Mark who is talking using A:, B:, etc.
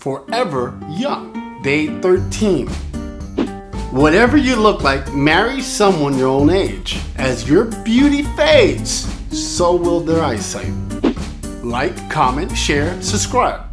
A: forever young. Day 13. Whatever you look like, marry someone your own age. As your beauty fades, so will their eyesight. Like, comment, share, subscribe.